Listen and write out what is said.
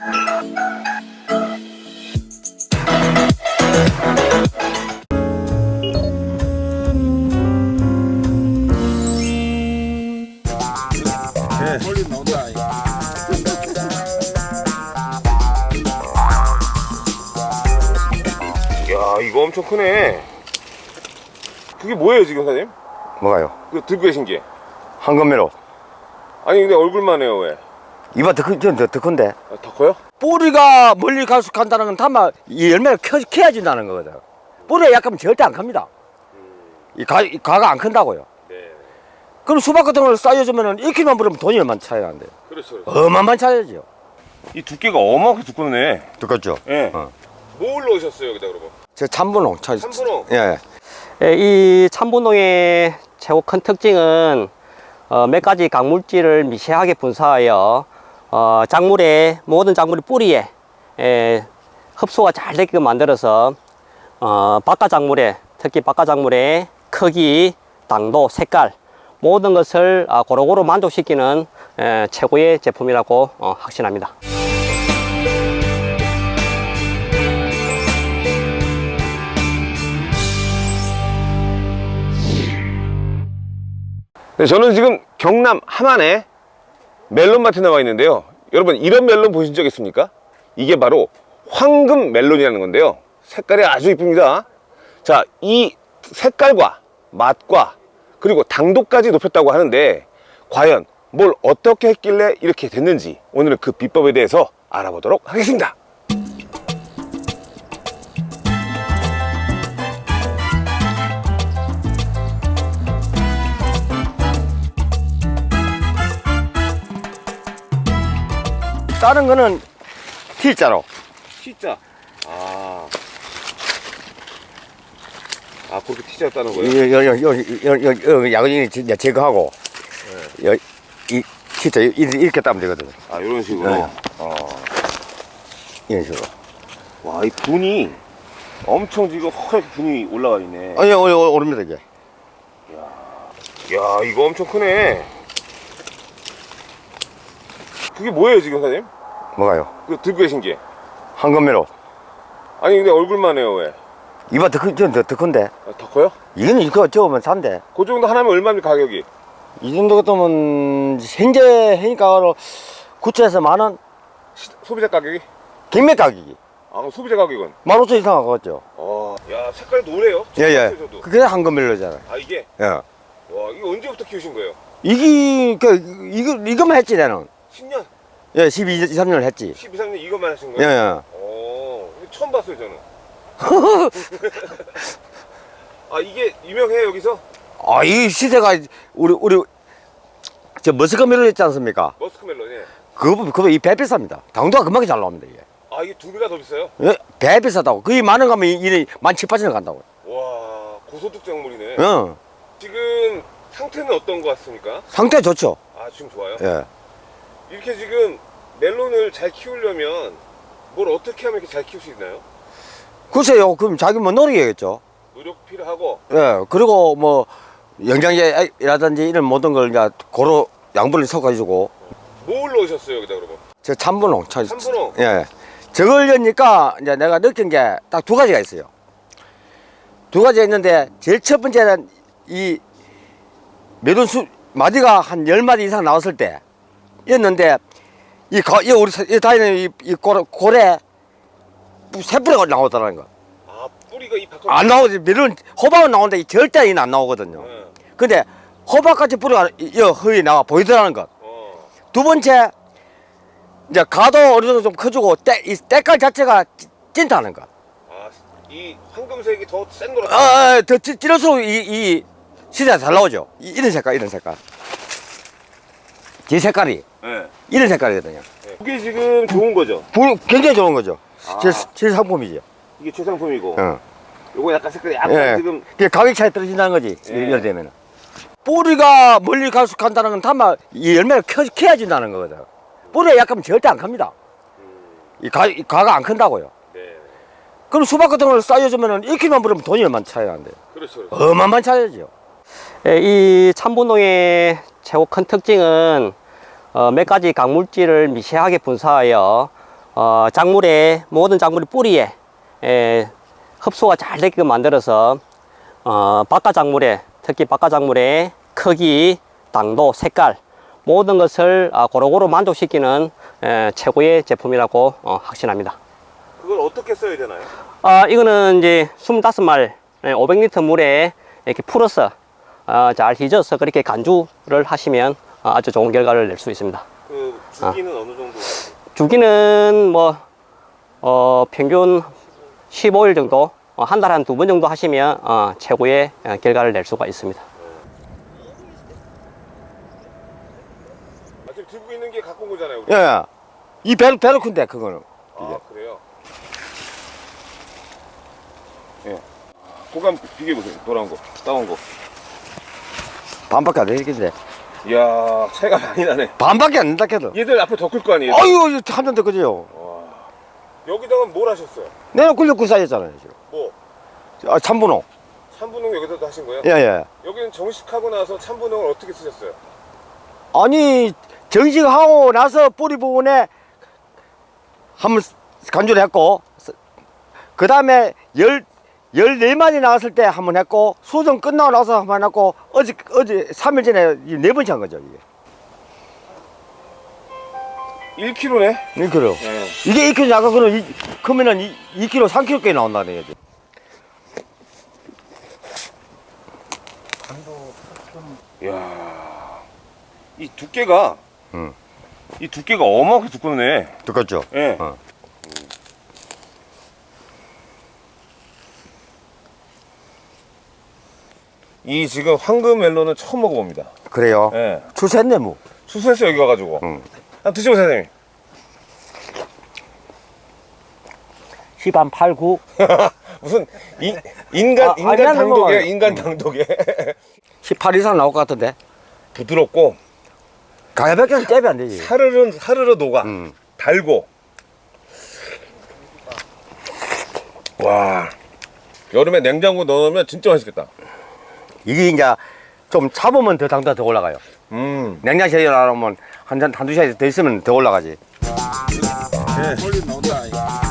야 이거 엄청 크네 그게 뭐예요 지금 사장님? 뭐가요? 그 들고 계신 게 황금매로 아니 근데 얼굴만 해요 왜? 이봐 더, 큰, 더, 더 큰데 아, 더 커요? 뿌리가 멀리 갈수 간다는 건 다만 이 열매를 켜, 켜야 준다는 거거든 뿌리가 약하면 절대 안 큽니다 이, 가, 이 가가 안 큰다고요 네 그럼 수박 같은 걸 쌓여주면 1kg만 버리면 돈이 얼마나 차이가 안 돼요 그렇죠, 그렇죠. 어마어마한 차이죠 이 두께가 어마하게 두껍네 두껍죠 예. 어. 뭐 올라오셨어요 여기다 그러면? 저 참분홍 차, 참분홍? 예. 예, 이 참분홍의 최고 큰 특징은 어, 몇 가지 강물질을 미세하게 분사하여 어, 작물의 모든 작물의 뿌리에 에, 흡수가 잘 되게끔 만들어서 어, 바깥 작물의 특히 바깥 작물의 크기, 당도, 색깔 모든 것을 아, 고루고루 만족시키는 에, 최고의 제품이라고 어, 확신합니다. 네, 저는 지금 경남 함안에 멜론마트에 나와 있는데요. 여러분 이런 멜론 보신 적 있습니까? 이게 바로 황금 멜론이라는 건데요. 색깔이 아주 이쁩니다. 자 이 색깔과 맛과 그리고 당도까지 높였다고 하는데 과연 뭘 어떻게 했길래 이렇게 됐는지 오늘은 그 비법에 대해서 알아보도록 하겠습니다 다른 거는 T자로 T자 아, 아 그렇게 T자 따는 거예요? 여 여 여 여여 야근이 제거하고 여, 이 T자 이렇게 따면 되거든 아 이런 식으로 네. 어. 이런 식으로 와, 이 분이 엄청 지금 허옇게 분이 올라가 있네. 아니 어, 어, 오릅니다 이게 야, 이거 엄청 크네. 그게 뭐예요, 지금 사장님? 뭐가요? 그 들고 계신 게. 황금매로 아니, 근데 얼굴만 해요, 왜? 이봐 더, 큰, 더, 더 큰데 아, 더 커요? 이거는 이거 저으면 산대 그 정도 하나면 얼마입니까, 가격이? 이 정도 같으면 현재 해니까 구체에서 만원 시- 소비자 가격이? 김매 가격이 아, 그럼 소비자 가격은? 만 오천 이상 하겠죠 어, 야, 색깔이 노래요? 예예 저도. 그게 황금멜로잖아 아, 이게? 예 와, 이거 언제부터 키우신 거예요? 이게 그 이거 이거만 했지 나는 10년? 예 12, 13년을 했지 12, 3년 이것만 하신 예, 거예요? 예. 어, 이거 처음 봤어요, 저는. 아, 이게 유명해요, 여기서? 아, 이 시세가 우리 우리 저 머스크멜로 있지 않습니까? 머스크 멜론에. 그거 그거 이배 비쌉니다. 당도가 금방 잘 나옵니다 이게. 아, 이게 두 배가 더 비싸요? 예, 배 비싸다고. 거의 만원 가면 이래 만 칠, 팔천 원 간다고. 와 고소득 작물이네 어, 지금 상태는 어떤 것 같습니까? 상태 좋죠. 아 지금 좋아요? 예. 이렇게 지금 멜론을 잘 키우려면 뭘 어떻게 하면 이렇게 잘 키울 수 있나요? 글쎄요, 그럼 자기 뭐 노력해야겠죠. 노력 필요하고 예, 그리고 뭐 영양제라든지 이런 모든 걸 이제 고루 양분을 섞어주고 뭘 넣으셨어요 여기다 그러면? 저 참분홍, 참, 참분홍? 예, 저걸 넣으니까 이제 내가 느낀 게 딱 두 가지가 있어요. 두 가지가 있는데 제일 첫 번째는 이 매돈 수 마디가 한 열 마디 이상 나왔을 때 였는데 이, 가, 이 우리 사- 이 다니는 이, 이 고래, 고래 새뿌리가 나오더라는 거. 아 뿌리가 이 밖으로 안 나오지. 매론 호박은 나오는데 이 절대 이는 안 나오거든요. 네. 근데 호박같이 뿌리가 이이 허이 나와 보이더라는 것. 어. 두 번째 이제 가도 어느 정도 좀 커지고 때, 이 때깔 자체가 찐- 찐다는 것. 아이 황금색이 더 센 거라 아, 아, 더 찌- 찌를수록 이, 이 시대가 잘 나오죠. 이, 이런 색깔, 이런 색깔. 제 색깔이 네. 이런 색깔이거든요. 네. 이게 지금 좋은 거죠? 부- 굉장히 좋은 거죠. 아. 제, 제 상품이죠. 이게 최상품이고 어. 요거 약간 색깔이 약간 예. 지금 그 가격 차이 떨어진다는 거지. 예. 이럴 때면. 뿌리가 멀리 갈수 간다는 건 다만 이 열매를 켜, 켜야 준다는 거거든. 뿌리가 약하면 절대 안 큽니다. 이, 가, 이 가가 안 큰다고요. 네 그럼 수박 같은 걸 쌓여주면 1kg만 버리면 돈이 얼마나 차이가 안 돼요. 그렇죠 그렇죠 어마어마한 차이죠. 예, 이 참분홍의 최고 큰 특징은 어, 몇 가지 강물질을 미세하게 분사하여 어, 작물의 모든 작물의 뿌리에 에, 흡수가 잘 되게끔 만들어서 어, 바깥 작물에 특히 바깥 작물의 크기, 당도, 색깔 모든 것을 아, 고루고루 만족시키는 에, 최고의 제품이라고 어, 확신합니다. 그걸 어떻게 써야 되나요? 아, 이거는 이제 25말 500리터 물에 이렇게 풀어서 어, 잘 휘저어서 그렇게 간주를 하시면 어, 아주 좋은 결과를 낼 수 있습니다. 그 주기는 어느 정도? 주기는 뭐 어, 평균 15일 정도 어, 한 달에 한 두 번 정도 하시면 어, 최고의 어, 결과를 낼 수가 있습니다. 아, 지금 들고 있는 게 갖고 온 거잖아요. 우리. 예, 예. 이 배로 배로 큰데 그거는. 아 그래요? 예. 고감 비교해 보세요. 돌아온 거, 따온 거. 반밖에 안 되겠는데. 이야 차이가 많이 나네. 반밖에 안 된다 해도. 얘들 앞에 더 클 거 아니에요? 아유, 한잔 더 그지요. 여기다가 뭘 하셨어요? 내가 굴려구 사였잖아요, 지금. 뭐 아, 참분홍. 참분홍 여기다도 하신 거예요? 예, 예. 여기는 정식하고 나서 참분홍을 어떻게 쓰셨어요? 아니, 정식하고 나서 뿌리 부분에 한번 간주를 했고, 그 다음에 열, 열네 마리 나왔을 때 한 번 했고, 수정 끝나고 나서 한 번 했고, 어제, 어제, 3일 전에 네 번째 한 거죠, 이게. 1kg네. 네, 그래요. 네. 이게 2kg 아까 그는 이, 그러면은 2, 2kg, 3kg까지 나온다는 얘기. 이야 이 두께가 응. 이 두께가 어마어마하게 두껍네. 똑같죠? 예. 어. 이 지금 황금 멜론은 처음 먹어봅니다. 그래요. 예. 출세했네, 뭐. 수수했어 여기 와가지고. 응. 한번 드셔보세요, 선생님. 10한 8, 9. 무슨 이, 인간 아, 인간. 넘어가요. 인간 당독에 18 이상 나올 것 같은데. 부드럽고 가야밖에 잽이 안 되지. 사르르 사르르 녹아 음. 달고. 와 여름에 냉장고 넣으면 진짜 맛있겠다. 이게 이제 좀 잡으면 더 당도가 더 올라가요. 음. 냉장실에 놔놓으면 한 잔, 한두 시간 더 있으면 더 올라가지. 멀리 나온다.